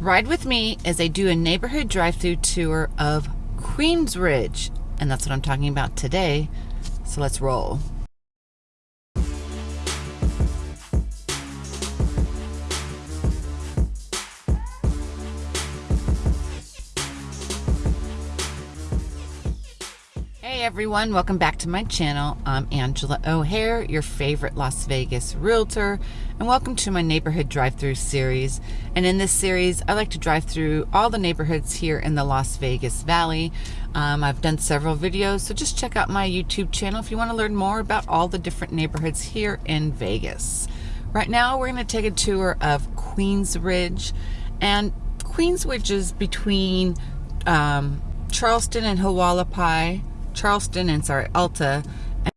Ride with me as I do a neighborhood drive through tour of Queensridge. And that's what I'm talking about today. So let's roll. Hey everyone, welcome back to my channel. I'm Angela O'Hare, your favorite Las Vegas realtor, and welcome to my neighborhood drive-through series. And in this series, I like to drive through all the neighborhoods here in the Las Vegas Valley. Um, I've done several videos, so just check out my YouTube channel if you want to learn more about all the different neighborhoods here in Vegas. Right now, we're going to take a tour of Queensridge, and Queensridge is between um, Charleston and Hualapai, Charleston and sorry, Alta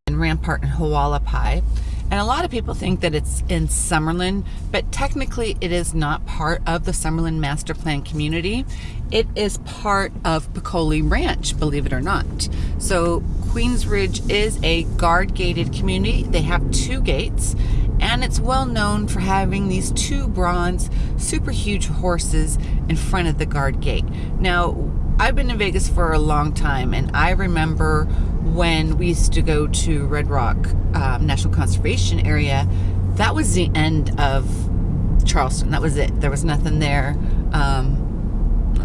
and Rampart and Hualapai. And a lot of people think that it's in Summerlin, but technically it is not part of the Summerlin Master Plan community. It is part of Peccole Ranch, believe it or not. So Queensridge is a guard gated community. They have two gates and it's well known for having these two bronze super huge horses in front of the guard gate. Now, I've been in Vegas for a long time, and I remember when we used to go to Red Rock um, National Conservation Area, that was the end of Charleston. That was it. There was nothing there. Um,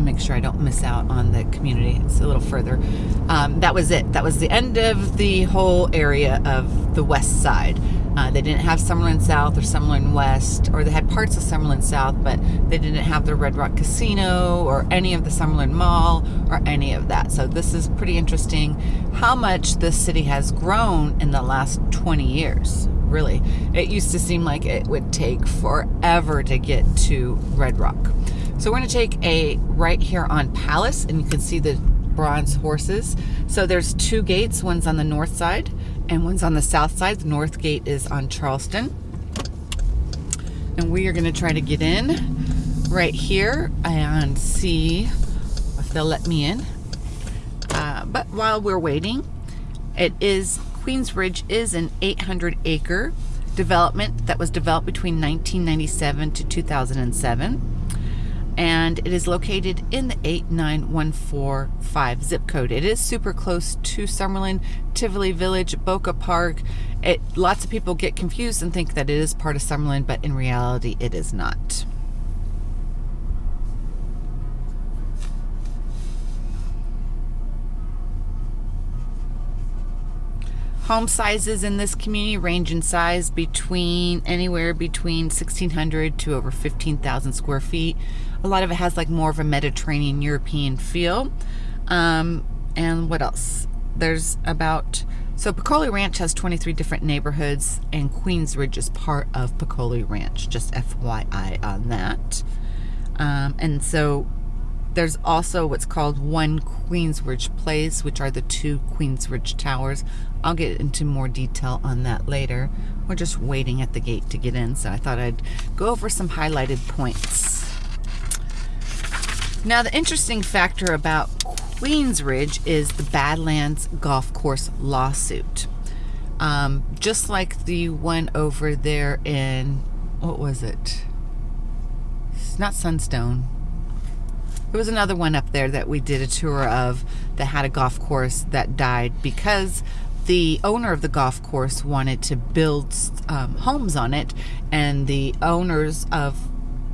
make sure I don't miss out on the community. It's a little further. Um, that was it. That was the end of the whole area of the west side. Uh, they didn't have Summerlin South or Summerlin West, or they had parts of Summerlin South, but they didn't have the Red Rock Casino or any of the Summerlin Mall or any of that. So this is pretty interesting how much this city has grown in the last 20 years. Really, it used to seem like it would take forever to get to Red Rock. So we're going to take a right here on Palace, and you can see the bronze horses. So there's two gates, one's on the north side and one's on the south side. The north gate is on Charleston. And we are going to try to get in right here and see if they'll let me in. Uh, but while we're waiting, it is Queensridge is an 800 acre development that was developed between 1997 to 2007 and it is located in the 89145 zip code. It is super close to Summerlin, Tivoli Village, Boca Park. It, lots of people get confused and think that it is part of Summerlin, but in reality it is not. Home sizes in this community range in size between anywhere between 1,600 to over 15,000 square feet. A lot of it has like more of a Mediterranean European feel. Um, and what else? There's about, so Peccole Ranch has 23 different neighborhoods and Queensridge is part of Peccole Ranch, just FYI on that. Um, and so there's also what's called One Queensridge Place, which are the two Queensridge Towers. I'll get into more detail on that later. We're just waiting at the gate to get in, so I thought I'd go over some highlighted points. Now, the interesting factor about Queensridge is the Badlands Golf Course lawsuit. Um, just like the one over there in, what was it? It's not Sunstone. There was another one up there that we did a tour of that had a golf course that died because the owner of the golf course wanted to build um, homes on it, and the owners of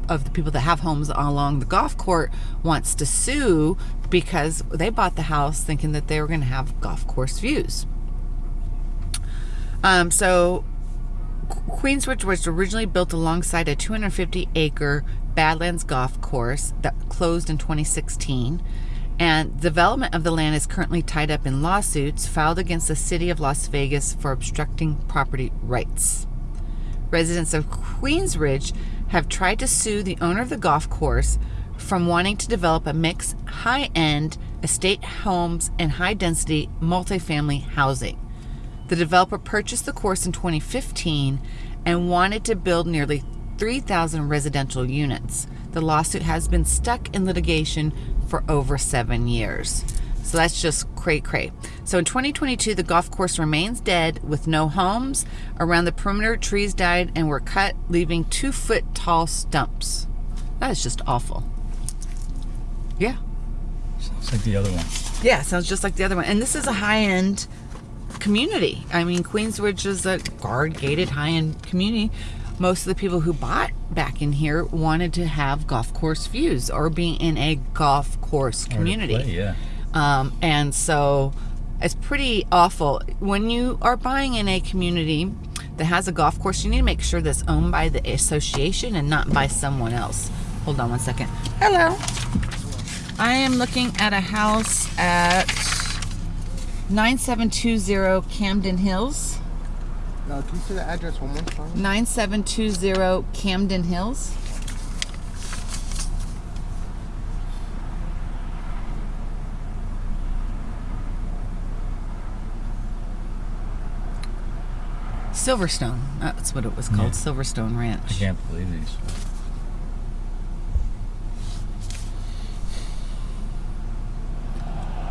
of the people that have homes along the golf court wants to sue because they bought the house thinking that they were going to have golf course views. Um, so Queensridge was originally built alongside a 250 acre Badlands Golf Course that closed in 2016. And development of the land is currently tied up in lawsuits filed against the city of Las Vegas for obstructing property rights. Residents of Queensridge have tried to sue the owner of the golf course from wanting to develop a mix high-end estate homes and high-density multifamily housing. The developer purchased the course in 2015 and wanted to build nearly 3,000 residential units. The lawsuit has been stuck in litigation for over seven years. So that's just cray cray. So in 2022, the golf course remains dead with no homes. Around the perimeter, trees died and were cut, leaving two foot tall stumps. That is just awful. Yeah. Sounds like the other one. Yeah, sounds just like the other one. And this is a high end community. I mean, Queensridge is a guard gated high end community. Most of the people who bought back in here wanted to have golf course views or be in a golf course community. play, yeah. Um, and so it's pretty awful. When you are buying in a community that has a golf course, you need to make sure that's owned by the association and not by someone else. Hold on one second. Hello. I am looking at a house at 9720 Camden Hills. Uh, can you say the address one more time? 9720 Camden Hills. Silverstone. That's what it was called. Yeah. Silverstone Ranch. I can't believe these.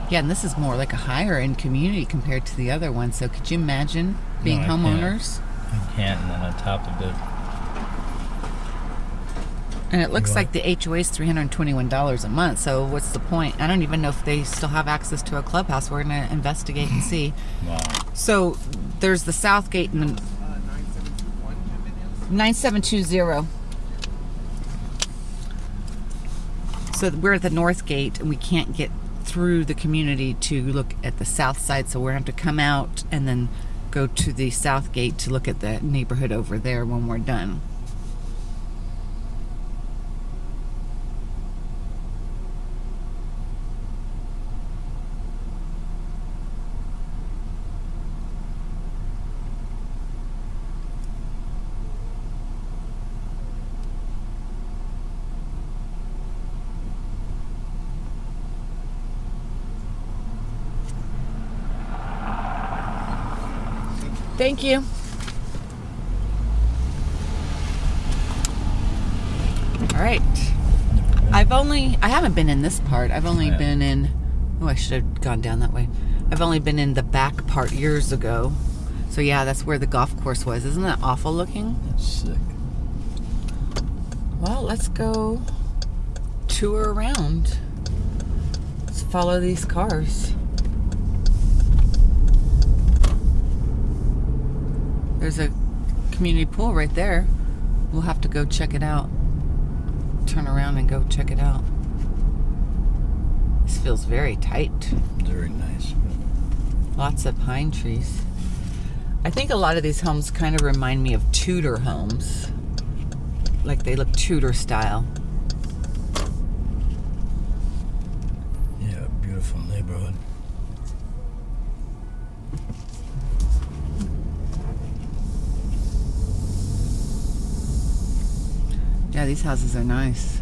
Yeah, and this is more like a higher end community compared to the other one. So could you imagine being I can't. homeowners? I can't, and then on top of it, And it looks like the HOA is $321 a month. So what's the point? I don't even know if they still have access to a clubhouse. We're going to investigate and see. wow. So there's the south gate and the Uh, 9721 Camden Hills. 9720. So we're at the north gate and we can't get through the community to look at the south side. So we're going to have to come out and then go to the south gate to look at the neighborhood over there when we're done. Thank you. All right. I've only, I haven't been in this part. I've only Yeah. been in, oh, I should have gone down that way. I've only been in the back part years ago. So yeah, that's where the golf course was. Isn't that awful looking? That's sick. Well, let's go tour around. Let's follow these cars. There's a community pool right there. We'll have to go check it out. Turn around and go check it out. This feels very tight. Very nice. Lots of pine trees. I think a lot of these homes kind of remind me of Tudor homes. Like they look Tudor style. Yeah, beautiful neighborhood. Yeah, these houses are nice.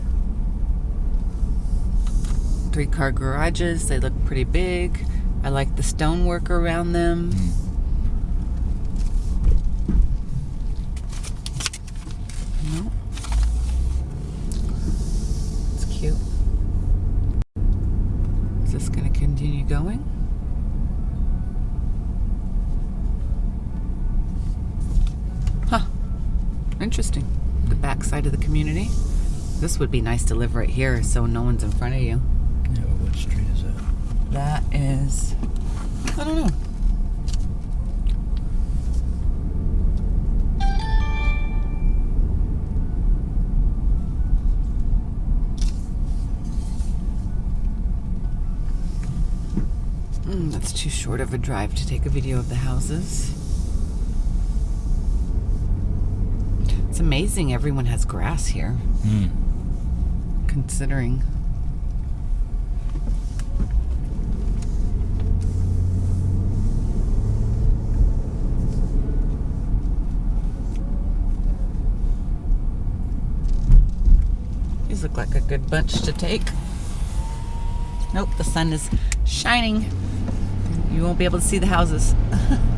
Three car garages, they look pretty big. I like the stonework around them. Mm. No. It's cute. Is this going to continue going? Huh. Interesting. The back side of the community. This would be nice to live right here so no one's in front of you. Yeah, what street is that? That is, I don't know. Mm, that's too short of a drive to take a video of the houses. It's amazing everyone has grass here, Hmm. Considering. These look like a good bunch to take. Nope, the sun is shining. You won't be able to see the houses.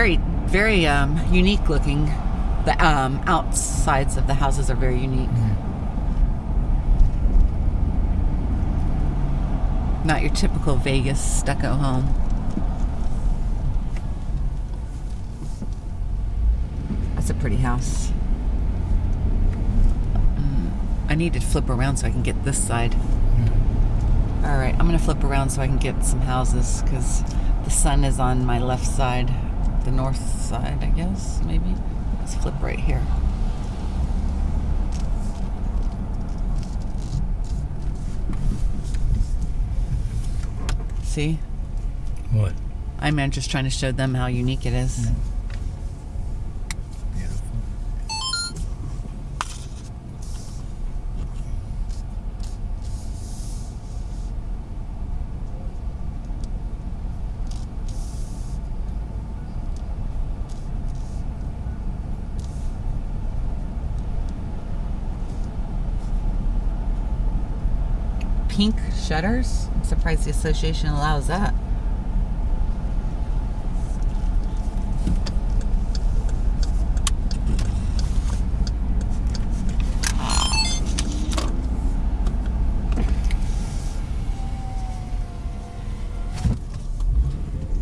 very, very um, unique looking. The um, outsides of the houses are very unique. Not your typical Vegas stucco home. That's a pretty house. Mm, I need to flip around so I can get this side. All right, I'm gonna flip around so I can get some houses because the sun is on my left side, the north side, I guess, maybe. Let's flip right here. See? What? I'm just trying to show them how unique it is. Beautiful. Pink shutters? I'm surprised the association allows that.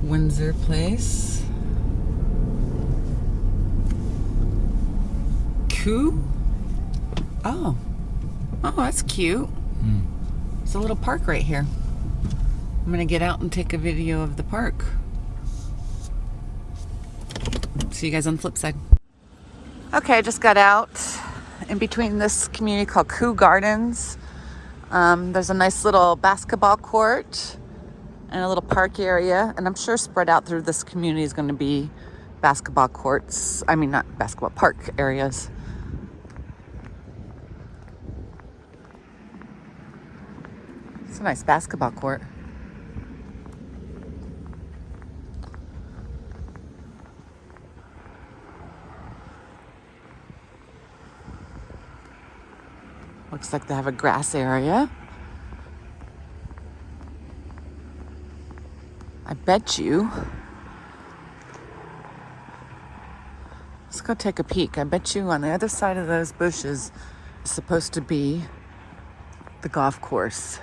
Windsor Place. Coo? Oh. Oh, that's cute. It's a little park right here. I'm gonna get out and take a video of the park. See you guys on the flip side. Okay, I just got out in between this community called Coo Gardens. Um, there's a nice little basketball court and a little park area, and I'm sure spread out through this community is to be basketball courts. I mean, not basketball park areas. It's a nice basketball court. Looks like they have a grass area. I bet you. Let's go take a peek. I bet you on the other side of those bushes is supposed to be the golf course.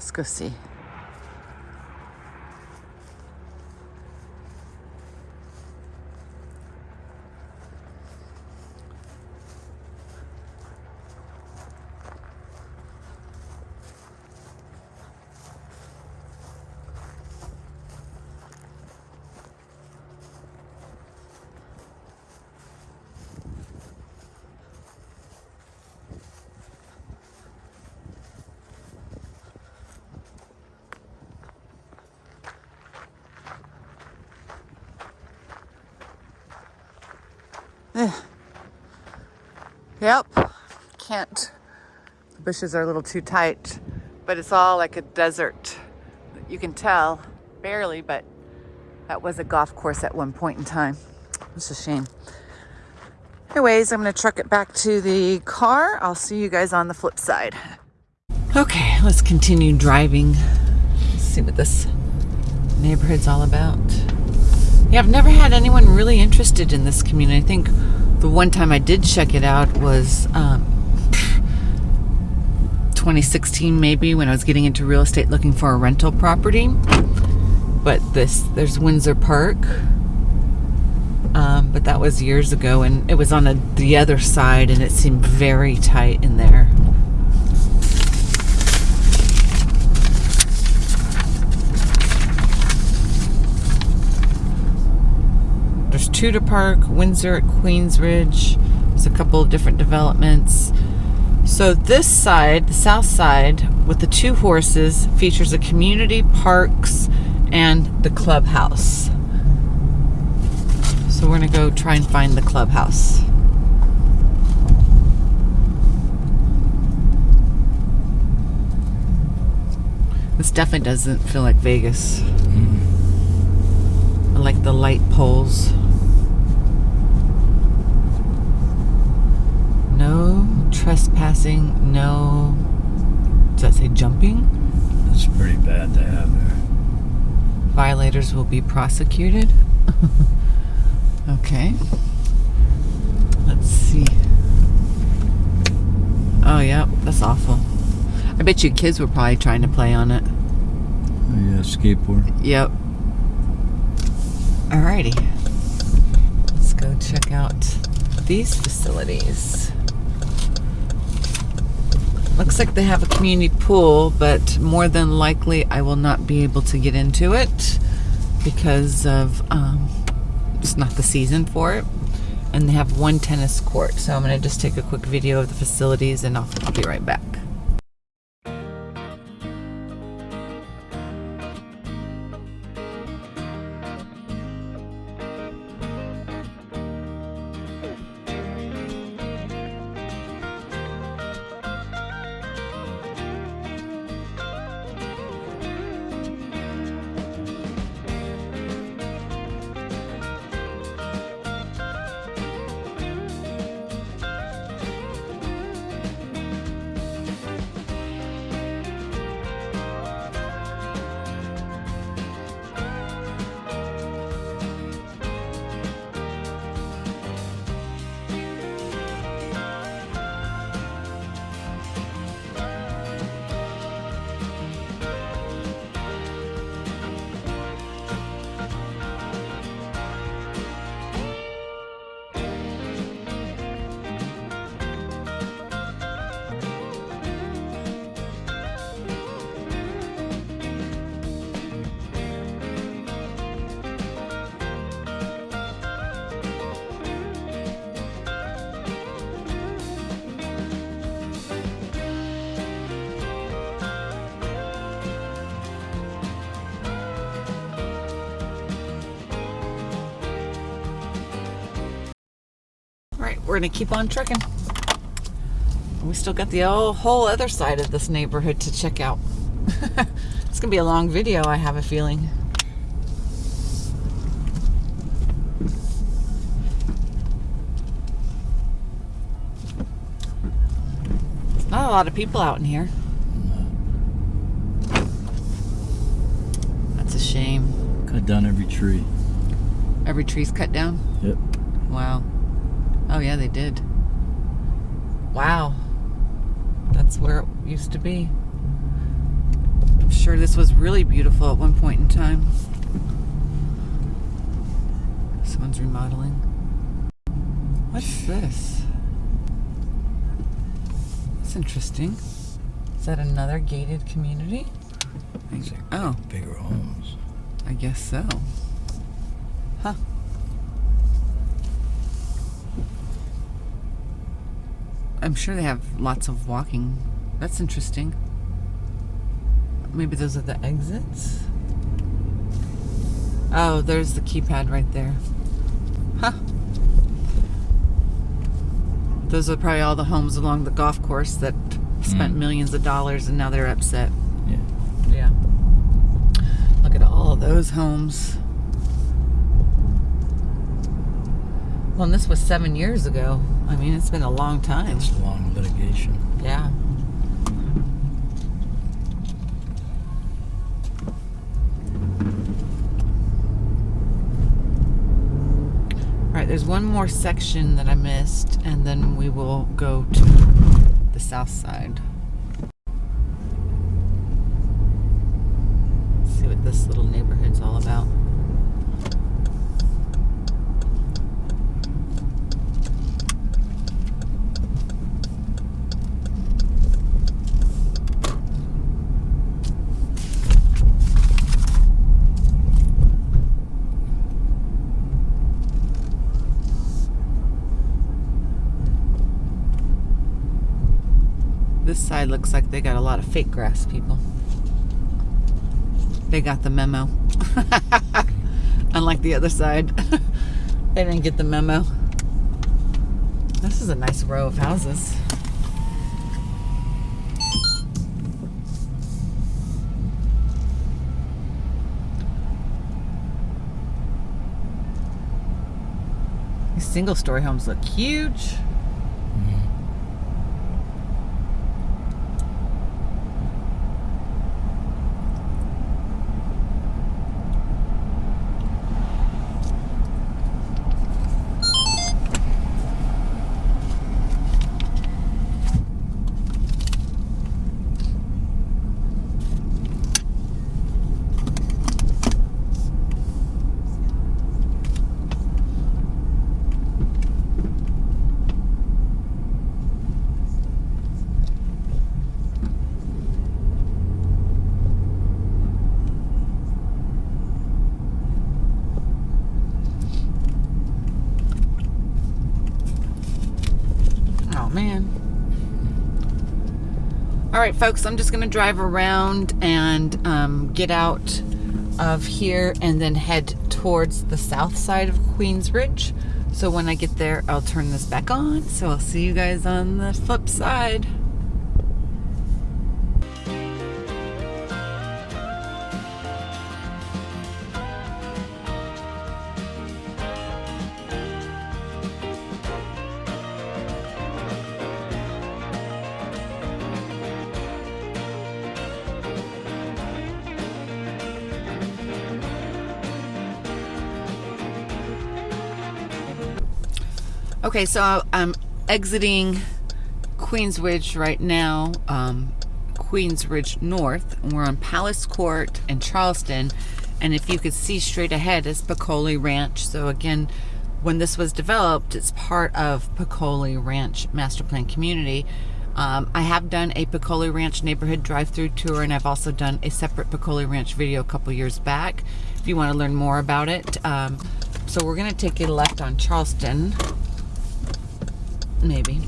Let's go see. Eh. Yep. Can't. The bushes are a little too tight, but it's all like a desert. You can tell, barely, but that was a golf course at one point in time. It's a shame. Anyways, I'm to truck it back to the car. I'll see you guys on the flip side. Okay, let's continue driving. Let's see what this neighborhood's all about. Yeah, I've never had anyone really interested in this community. I think the one time I did check it out was um, 2016, maybe, when I was getting into real estate looking for a rental property. But this, there's Windsor Park. Um, but that was years ago, and it was on a, the other side, and it seemed very tight in there. There's Tudor Park, Windsor at Queensridge. There's a couple of different developments. So this side, the south side, with the two horses, features a community parks and the clubhouse. So we're gonna go try and find the clubhouse. This definitely doesn't feel like Vegas. Mm-hmm. I like the light poles. No trespassing, no. Does that say jumping? That's pretty bad to have there. Violators will be prosecuted. okay. Let's see. Oh, yeah, that's awful. I bet you kids were probably trying to play on it. Oh, yeah, skateboard. Yep. Alrighty. Let's go check out these facilities. Looks like they have a community pool, but more than likely I will not be able to get into it because of um, it's not the season for it. And they have one tennis court, so I'm going to just take a quick video of the facilities and I'll, I'll be right back. We're gonna keep on trucking. We still got the whole, whole other side of this neighborhood to check out. it's gonna be a long video, I have a feeling. Not a lot of people out in here. That's a shame. Cut down every tree. Every tree's cut down. Yep. Wow. Oh yeah, they did. Wow. That's where it used to be. I'm sure this was really beautiful at one point in time. Someone's remodeling. What's this? That's interesting. Is that another gated community? These are Oh, bigger homes. I guess so. Huh. I'm sure they have lots of walking. That's interesting. Maybe those are the exits? Oh, there's the keypad right there. Huh. Those are probably all the homes along the golf course that spent Mm. millions of dollars and now they're upset. Yeah. Yeah. Look at all those homes. Well, and this was seven years ago. I mean, it's been a long time. It's a long litigation. Yeah. All right, there's one more section that I missed, and then we will go to the south side. See what this little neighborhood's all about. This side looks like they got a lot of fake grass people. They got the memo. Unlike the other side. they didn't get the memo. This is a nice row of houses. These single story homes look huge. All right, folks, I'm just going to drive around and um, get out of here and then head towards the south side of Queensridge. So when I get there, I'll turn this back on. So I'll see you guys on the flip side. Okay, so I'm exiting Queensridge right now, um, Queensridge North. And we're on Palace Court in Charleston. And if you could see straight ahead is Peccole Ranch. So again, when this was developed, it's part of Peccole Ranch Master Plan Community. Um, I have done a Peccole Ranch neighborhood drive-through tour, and I've also done a separate Peccole Ranch video a couple years back. If you want to learn more about it, um, so we're going to take a left on Charleston maybe.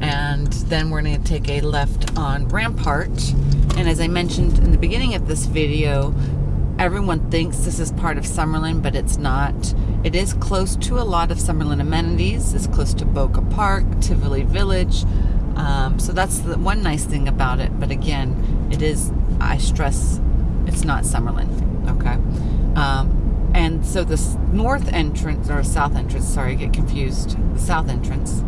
And then we're going to take a left on Rampart. And as I mentioned in the beginning of this video, everyone thinks this is part of Summerlin, but it's not. It is close to a lot of Summerlin amenities. It's close to Boca Park, Tivoli Village. Um, so that's the one nice thing about it. But again, it is, I stress, it's not Summerlin. Okay. Um, and so the north entrance, or south entrance, sorry, I get confused. The south entrance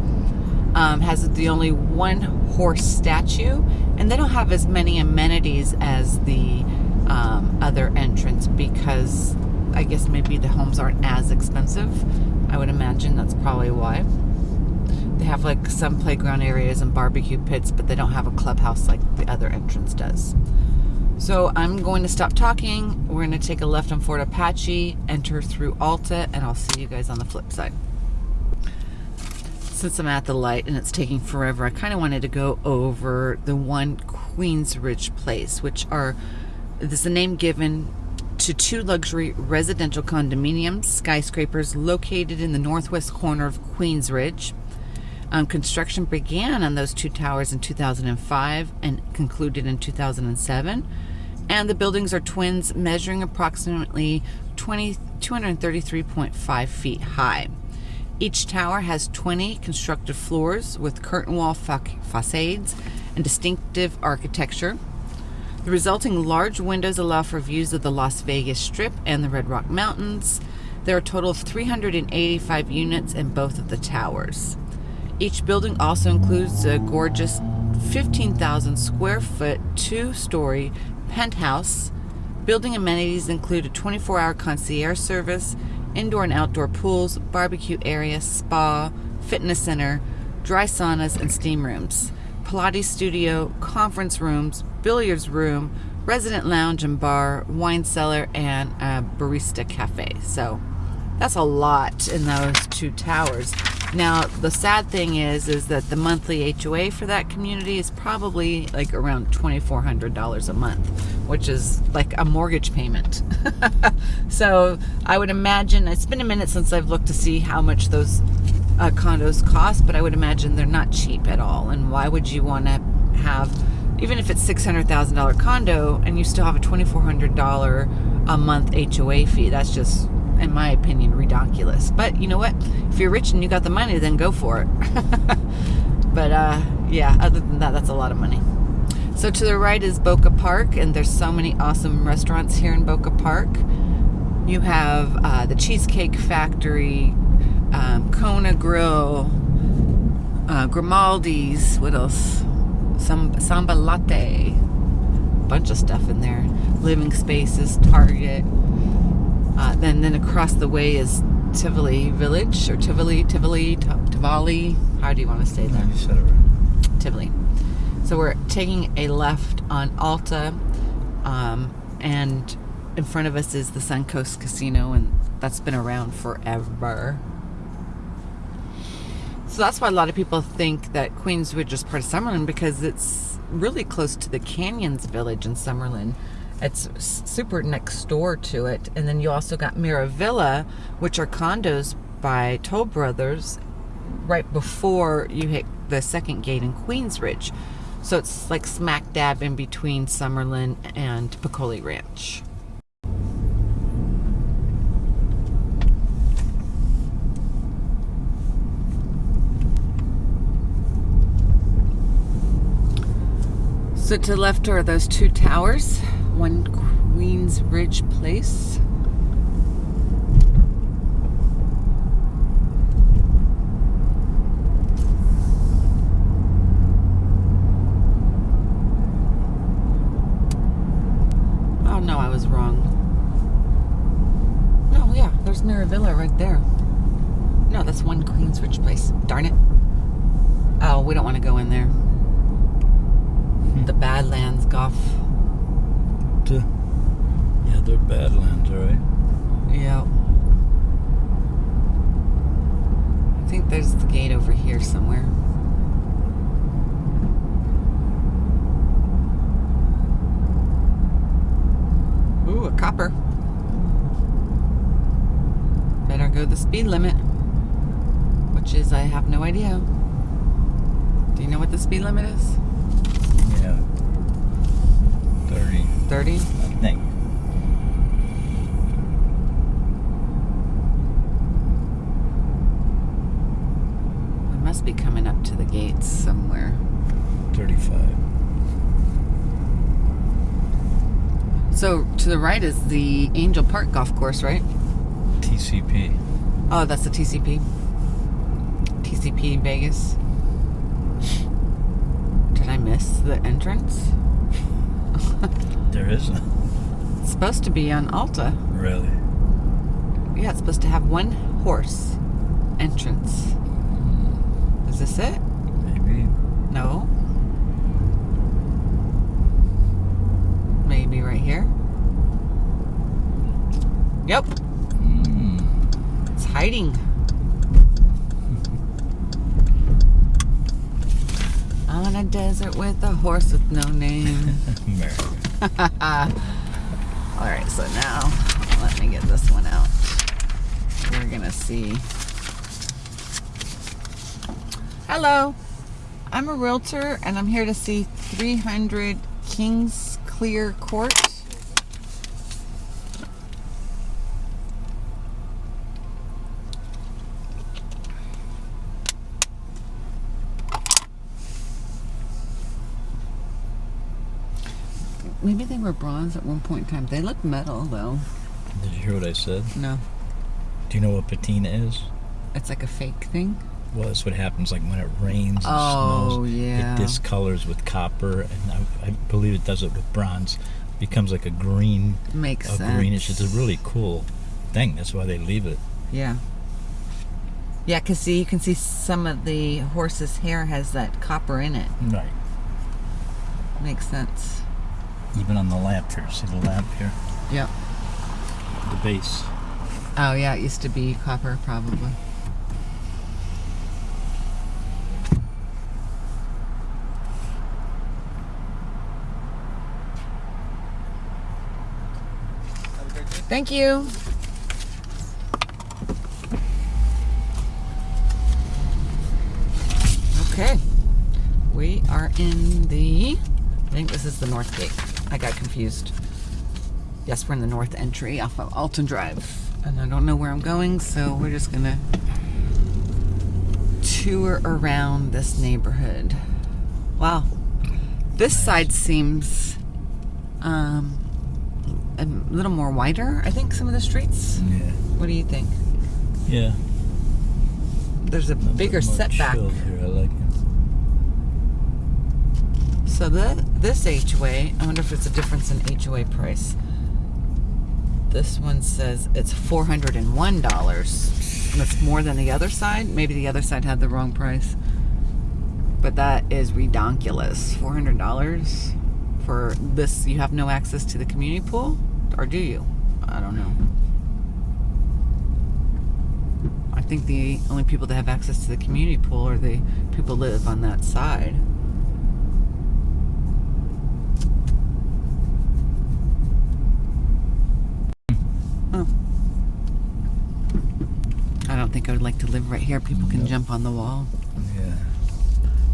um, has the only one horse statue, and they don't have as many amenities as the um, other entrance because I guess maybe the homes aren't as expensive. I would imagine that's probably why. They have like some playground areas and barbecue pits, but they don't have a clubhouse like the other entrance does. So I'm going to stop talking. We're going to take a left on Fort Apache, enter through Alta, and I'll see you guys on the flip side. Since I'm at the light and it's taking forever, I kind of wanted to go over the one Queensridge place, which are, this is a name given to two luxury residential condominiums, skyscrapers located in the northwest corner of Queensridge. Um, construction began on those two towers in 2005 and concluded in 2007 and the buildings are twins measuring approximately 20, 233.5 feet high. Each tower has 20 constructed floors with curtain wall fa facades and distinctive architecture. The resulting large windows allow for views of the Las Vegas Strip and the Red Rock Mountains. There are a total of 385 units in both of the towers. Each building also includes a gorgeous 15,000 square foot, two story penthouse. Building amenities include a 24 hour concierge service, indoor and outdoor pools, barbecue area, spa, fitness center, dry saunas, and steam rooms, Pilates studio, conference rooms, billiards room, resident lounge and bar, wine cellar, and a barista cafe. So that's a lot in those two towers. Now, the sad thing is, is that the monthly HOA for that community is probably like around $2,400 a month, which is like a mortgage payment. so I would imagine, it's been a minute since I've looked to see how much those uh, condos cost, but I would imagine they're not cheap at all. And why would you want to have, even if it's $600,000 condo and you still have a $2,400 a month HOA fee, that's just in my opinion, ridiculous. But you know what? If you're rich and you got the money, then go for it. but uh, yeah, other than that, that's a lot of money. So to the right is Boca Park, and there's so many awesome restaurants here in Boca Park. You have uh, the Cheesecake Factory, um, Kona Grill, uh, Grimaldi's, what else? Some Sambalatte, bunch of stuff in there. Living Spaces, Target. Uh, then, then across the way is Tivoli Village, or Tivoli, Tivoli, Tivoli. How do you want to say that? You said it right. Tivoli. So we're taking a left on Alta, um, and in front of us is the Suncoast Casino, and that's been around forever. So that's why a lot of people think that Queensridge is part of Summerlin because it's really close to the Canyons Village in Summerlin. It's super next door to it. And then you also got Miravilla, which are condos by Toll Brothers right before you hit the second gate in Queensridge. So it's like smack dab in between Summerlin and Peccole Ranch. So to the left are those two towers, one Queensridge Place. Oh no, I was wrong. No, yeah, there's Mirabilla right there. No, that's one Queensridge Place. Darn it. Oh, we don't want to go in there. Hmm. The Badlands Golf. Yeah, Badlands, right. Yeah. I think there's the gate over here somewhere. Ooh, a copper. Better go the speed limit. Which is, I have no idea. Do you know what the speed limit is? Yeah. 30, 30? I think. We must be coming up to the gates somewhere. 35. So to the right is the Angel Park Golf Course, right? TCP. Oh, that's the TCP. TCP Vegas. Did I miss the entrance? There isn't. It's supposed to be on Alta. Really? Yeah, it's supposed to have one horse entrance. Is this it? Maybe. No. Maybe right here. Yep, Mm. it's hiding. On a desert with a horse with no name. All right, so now let me get this one out. We're gonna see. Hello, I'm a realtor and I'm here to see 300 Kings Clear Court. Maybe they were bronze at one point in time. They look metal though. Did you hear what I said? No, Do you know what patina is? it's like a fake thing. Well, that's what happens like when it rains and Oh, snows. yeah. It discolors with copper, and I, I believe it does it with bronze. It becomes like a green, Makes a sense. greenish. It's a really cool thing. That's why they leave it. Yeah. Yeah, because see, you can see some of the horse's hair has that copper in it. Right. Makes sense. Even on the lamp here. See the lamp here? Yep. The base. Oh, yeah, it used to be copper, probably. Have a great day. Thank you. Okay. We are in the. I think this is the north gate. I got confused. Yes, we're in the north entry off of Alton Drive. And I don't know where I'm going, so we're just gonna tour around this neighborhood. Wow. This side seems um, a little more wider, I think, some of the streets. Yeah. What do you think? Yeah. There's a A bigger setback. Here. I like it. So the this HOA, I wonder if it's a difference in HOA price. This one says it's four hundred and one dollars. That's more than the other side. Maybe the other side had the wrong price. But that is redonkulous. Four hundred dollars for this. You have no access to the community pool, or do you? I don't know. I think the only people that have access to the community pool are the people live on that side. Oh. I don't think I would like to live right here. People can No. jump on the wall. Yeah.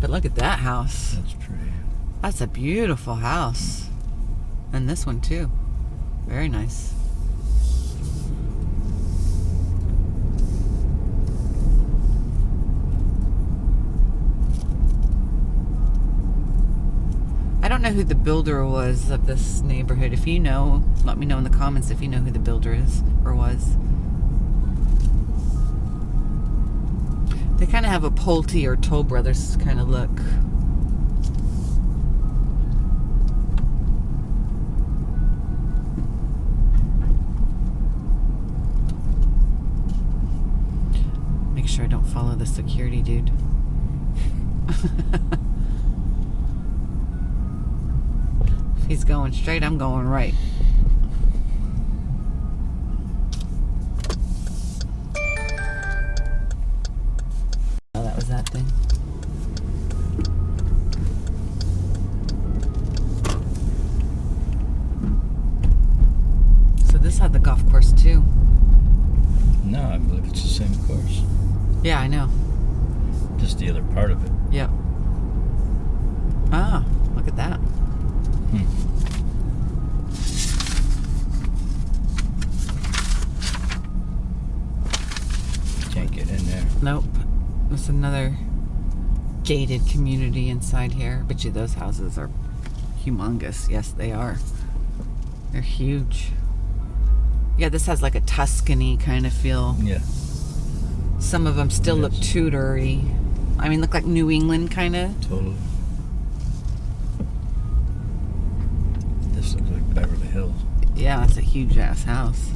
But look at that house. That's pretty. That's a beautiful house. And this one too. Very nice. I don't know who the builder was of this neighborhood. If you know, let me know in the comments if you know who the builder is or was. They kind of have a Pulte or Toll Brothers kind of look. Follow the security dude. if he's going straight, I'm going right. Oh, that was that thing. So this had the golf course too. No, I believe it's the same course. Yeah, I know. Just the other part of it. Yep. Ah, look at that. Hmm. Can't get in there. Nope. There's another gated community inside here. Bet you those houses are humongous. Yes, they are. They're huge. Yeah, this has like a Tuscany kind of feel. Yeah. Some of them still look Yes. Tudory. I mean, look like New England kind of. Totally. This looks like Beverly Hills. Yeah, it's a huge ass house.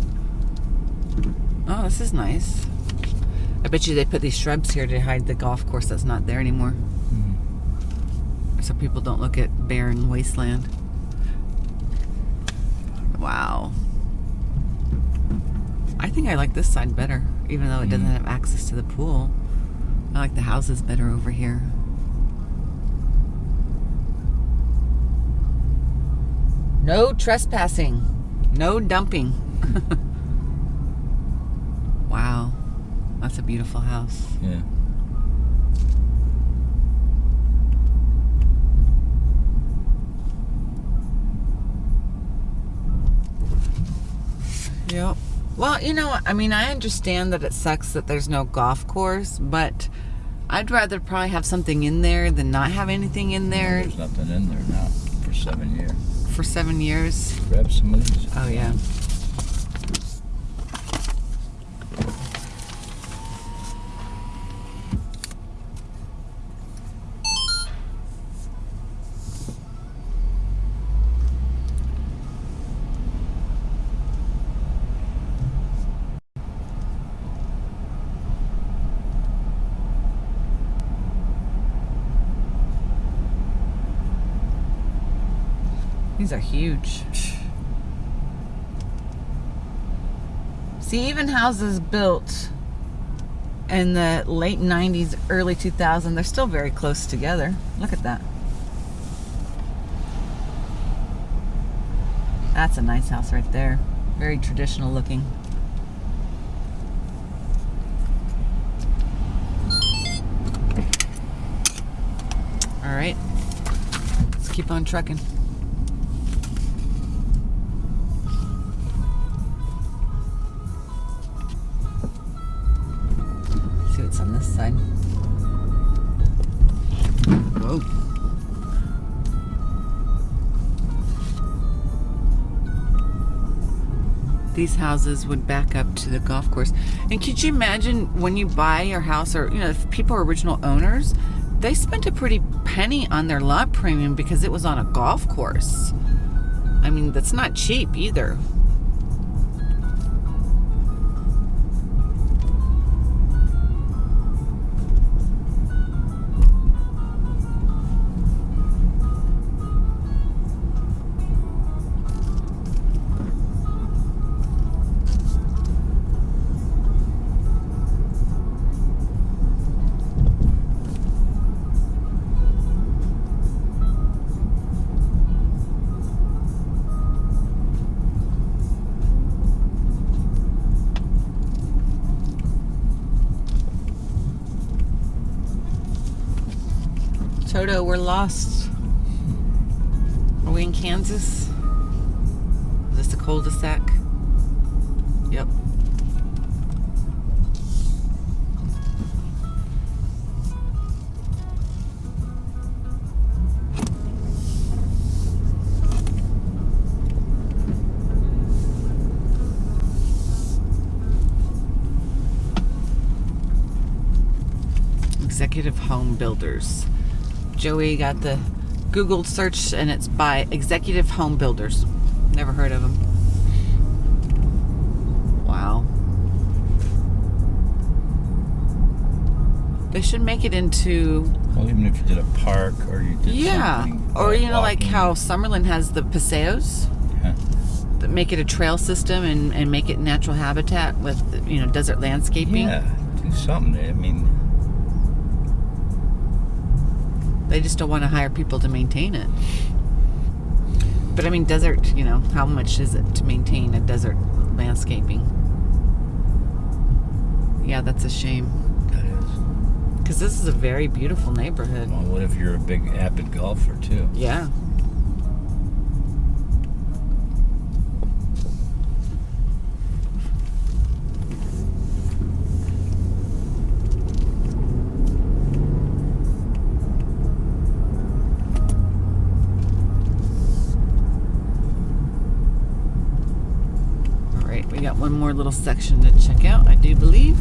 Oh, this is nice. I bet you they put these shrubs here to hide the golf course that's not there anymore. So people don't look at barren wasteland. Wow. I think I like this side better, even though it doesn't Mm. have access to the pool. I like the houses better over here. No trespassing. No dumping. wow. That's a beautiful house. Yeah. Yep. Well, you know, I mean, I understand that it sucks that there's no golf course, but I'd rather probably have something in there than not have anything in there There's nothing in there now for seven years. for seven years. Grab some these. Oh, yeah. These are huge. See, even houses built in the late 90s, early 2000s, they're still very close together. Look at that. That's a nice house right there. Very traditional looking. All right, let's keep on trucking. These houses would back up to the golf course. And could you imagine when you buy your house or, you know, if people are original owners, they spent a pretty penny on their lot premium because it was on a golf course. I mean, that's not cheap either. We're lost. Are we in Kansas? Is this a cul-de-sac? Yep. Executive Home Builders. Joey got the Google search and it's by Executive Home Builders. Never heard of them. Wow. They should make it into Well, even if you did a park or you did yeah, or you know like how Summerlin has the paseos yeah. that make it a trail system and, and make it natural habitat with you know desert landscaping. Yeah, do something. I mean, They just don't want to hire people to maintain it. But I mean, desert, you know, how much is it to maintain a desert landscaping? Yeah, that's a shame. that is. Because this is a very beautiful neighborhood. Well, what if you're a big avid golfer too? Yeah. More little section to check out, I do believe.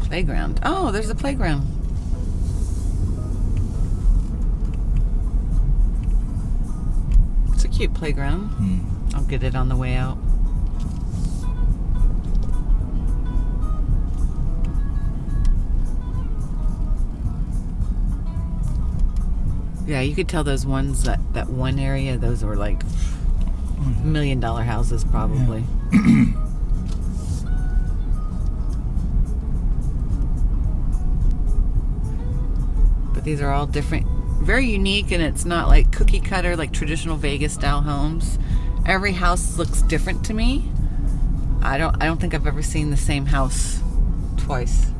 Playground. Oh, there's a playground. It's a cute playground. Hmm. I'll get it on the way out. Yeah, you could tell those ones that that one area, those were like million dollar houses probably. but these are all different, very unique, and it's not like cookie cutter like traditional Vegas style homes. Every house looks different to me. I don't I don't think I've ever seen the same house twice.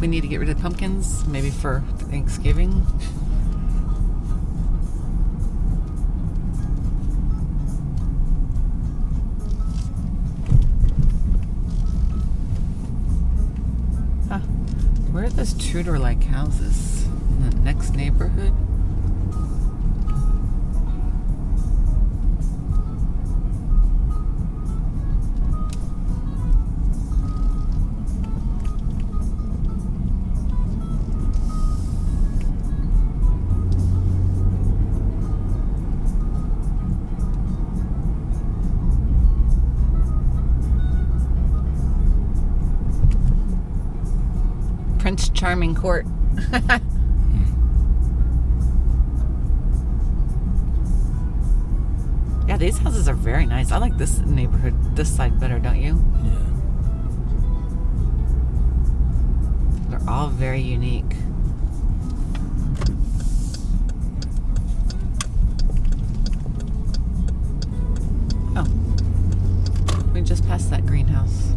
We need to get rid of pumpkins, maybe for Thanksgiving. Huh. Where are those Tudor-like houses? In the next neighborhood? Charming Court. yeah, these houses are very nice. I like this neighborhood, this side better, don't you? Yeah. They're all very unique. Oh. We just passed that greenhouse.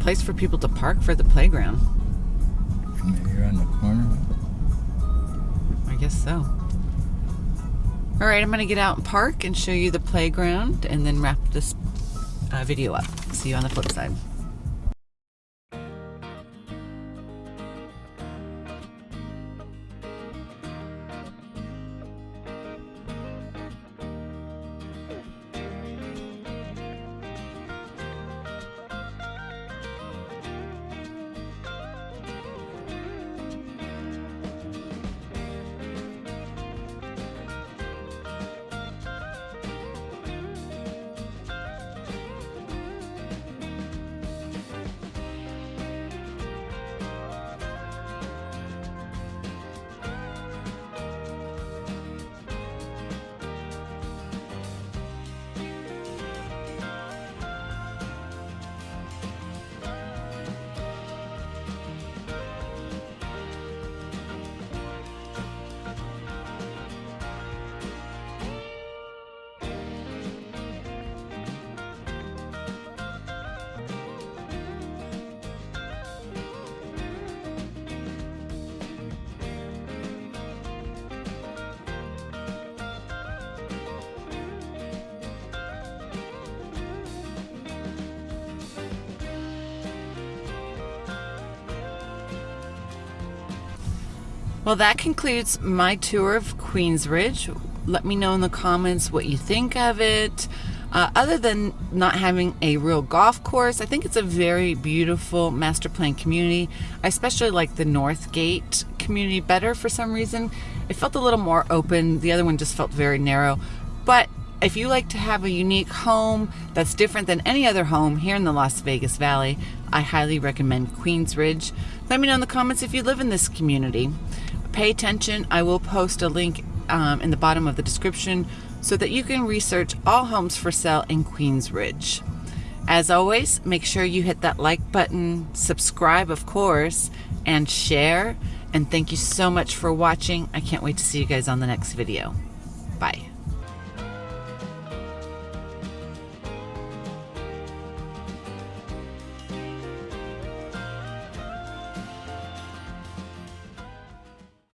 Place for people to park for the playground? Maybe on the corner. I guess so. All right, I'm going to get out and park and show you the playground and then wrap this uh, video up. See you on the flip side. Well, that concludes my tour of Queensridge. Let me know in the comments what you think of it. Uh, other than not having a real golf course, I think it's a very beautiful master plan community. I especially like the North Gate community better for some reason. It felt a little more open. The other one just felt very narrow. But if you like to have a unique home that's different than any other home here in the Las Vegas Valley, I highly recommend Queensridge. Let me know in the comments if you live in this community. Pay attention. I will post a link um, in the bottom of the description so that you can research all homes for sale in Queensridge. As always, make sure you hit that like button, subscribe, of course, and share. And thank you so much for watching. I can't wait to see you guys on the next video.